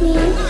with me?